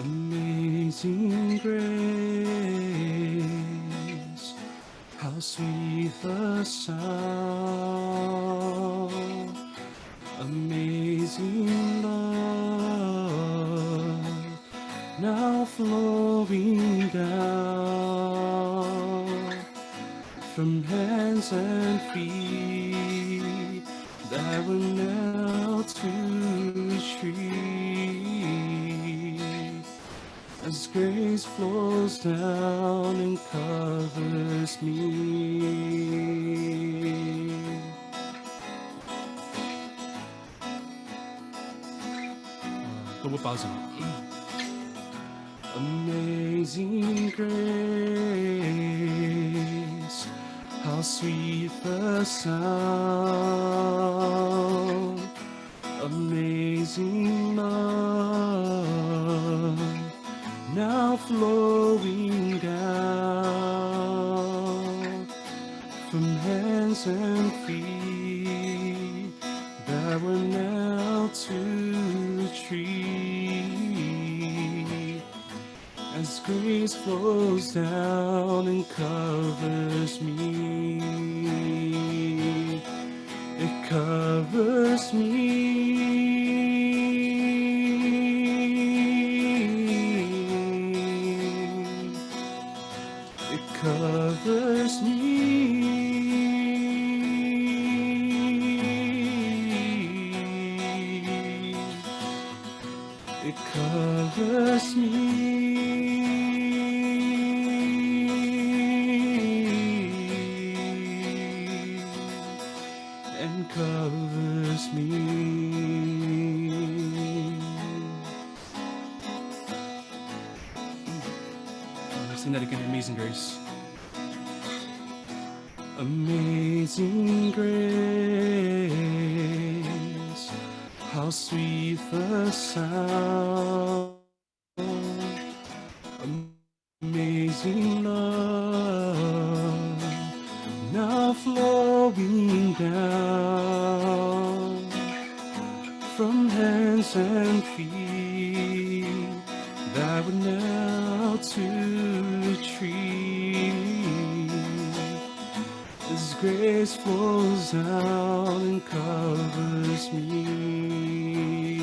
Amazing grace, how sweet the sound. Amazing love, now flowing down from hands and feet that were nailed grace flows down and covers me. Double. Amazing grace, how sweet the sound. Amazing flowing down from hands and feet that were nailed to the tree. As grace flows down and covers me, it covers me. It covers me. It covers me. And covers me. Again, Amazing Grace. Amazing grace, how sweet the sound. Amazing love, now flowing down from hands and feet that were nailed to the tree. As grace flows down and covers me,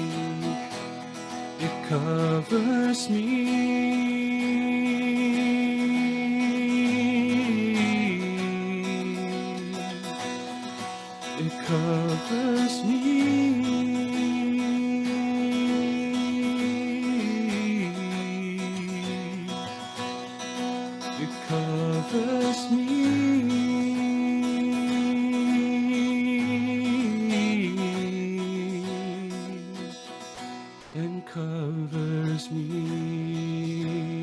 it covers me. It covers me. Covers me and covers me.